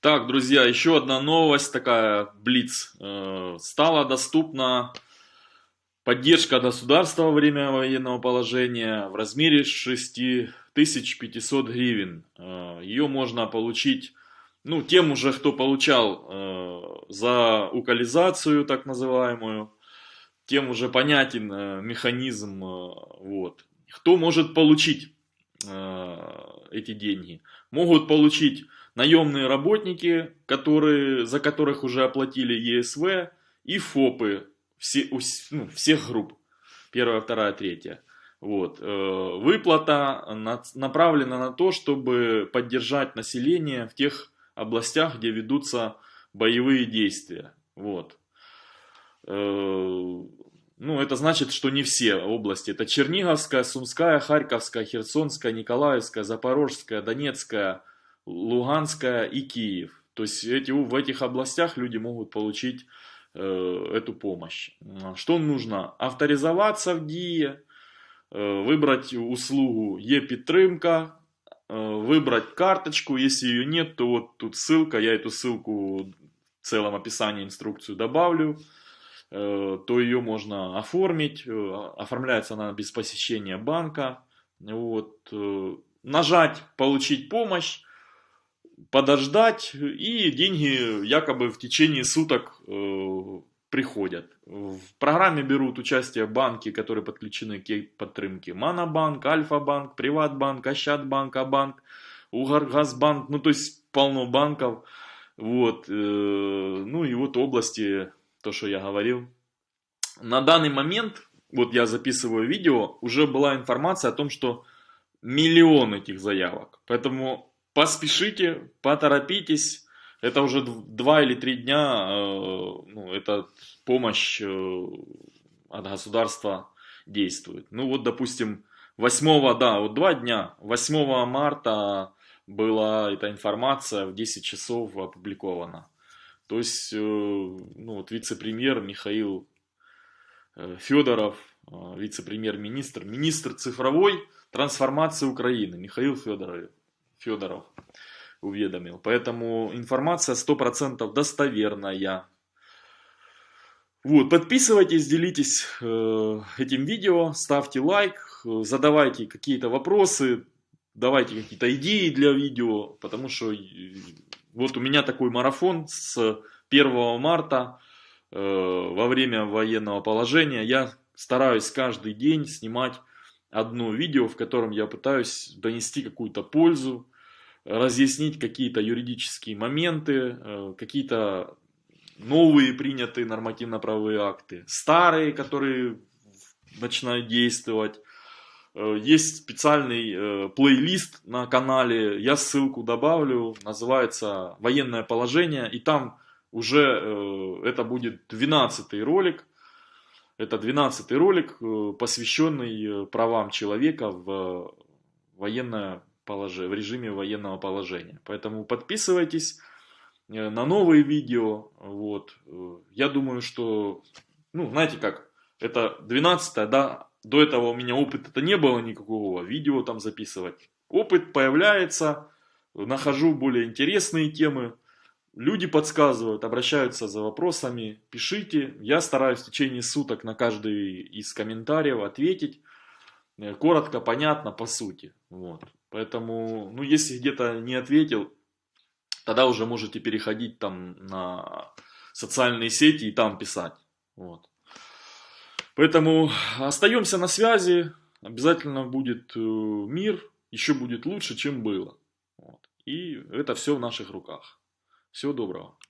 Так, друзья, еще одна новость такая, Блиц. Э, стала доступна поддержка государства во время военного положения в размере 6500 гривен. Э, Ее можно получить, ну, тем уже, кто получал э, за укализацию, так называемую, тем уже понятен механизм, вот. Кто может получить эти деньги? Могут получить наемные работники, которые, за которых уже оплатили ЕСВ, и ФОПы все, ну, всех групп. Первая, вторая, третья. Вот. Э, выплата направлена на то, чтобы поддержать население в тех областях, где ведутся боевые действия. Вот. Ну, это значит, что не все области. Это Черниговская, Сумская, Харьковская, Херсонская, Николаевская, Запорожская, Донецкая, Луганская и Киев. То есть эти, в этих областях люди могут получить э, эту помощь. Что нужно? Авторизоваться в ДИЕ, э, выбрать услугу Е-підтримка, э, выбрать карточку. Если ее нет, то вот тут ссылка, я эту ссылку в целом описании инструкцию добавлю то ее можно оформить. Э, оформляется она без посещения банка. Вот. Э, нажать «Получить помощь» подождать, и деньги якобы в течение суток э, приходят. В программе берут участие банки, которые подключены к подтримке. Манабанк, Альфа-банк, Приватбанк, Ощадбанк, Абанк, Угаргазбанк, ну то есть полно банков. Вот, э, ну и вот области, то, что я говорил. На данный момент, вот я записываю видео, уже была информация о том, что миллион этих заявок. Поэтому поспешите, поторопитесь. Это уже два или три дня, э, ну, эта помощь э, от государства действует. Ну вот, допустим, 8, да, вот два дня, 8 марта была эта информация в 10 часов опубликована. То есть, э, ну вот вице-премьер Михаил Федоров, вице-премьер-министр, министр цифровой трансформации Украины Михаил Федоров, уведомил. Поэтому информация 100% достоверная. Вот, подписывайтесь, делитесь э, этим видео, ставьте лайк, задавайте какие-то вопросы, давайте какие-то идеи для видео, потому что э, вот у меня такой марафон с 1 марта э, во время военного положения. Я стараюсь каждый день снимать одно видео, в котором я пытаюсь донести какую-то пользу, разъяснить какие-то юридические моменты, э, какие-то новые принятые нормативно-правовые акты, старые, которые начинают действовать. Э, есть специальный э, плейлист на канале, я ссылку добавлю, называется «Военное положение», и там уже это будет 12 ролик, это 12 ролик, посвященный правам человека в военное в режиме военного положения. Поэтому подписывайтесь э, на новые видео. Вот. Я думаю, что, ну, знаете как, это 12 да, до этого у меня опыта-то не было никакого, видео там записывать. Опыт появляется, нахожу более интересные темы, люди подсказывают, обращаются за вопросами, пишите. Я стараюсь в течение суток на каждый из комментариев ответить. Э, коротко, понятно, по сути. Вот. Поэтому, ну, если где-то не ответил, тогда уже можете переходить там на социальные сети и там писать. Вот. Поэтому остаемся на связи. Обязательно будет э, мир, еще будет лучше, чем было. Вот. И это все в наших руках. Всего доброго.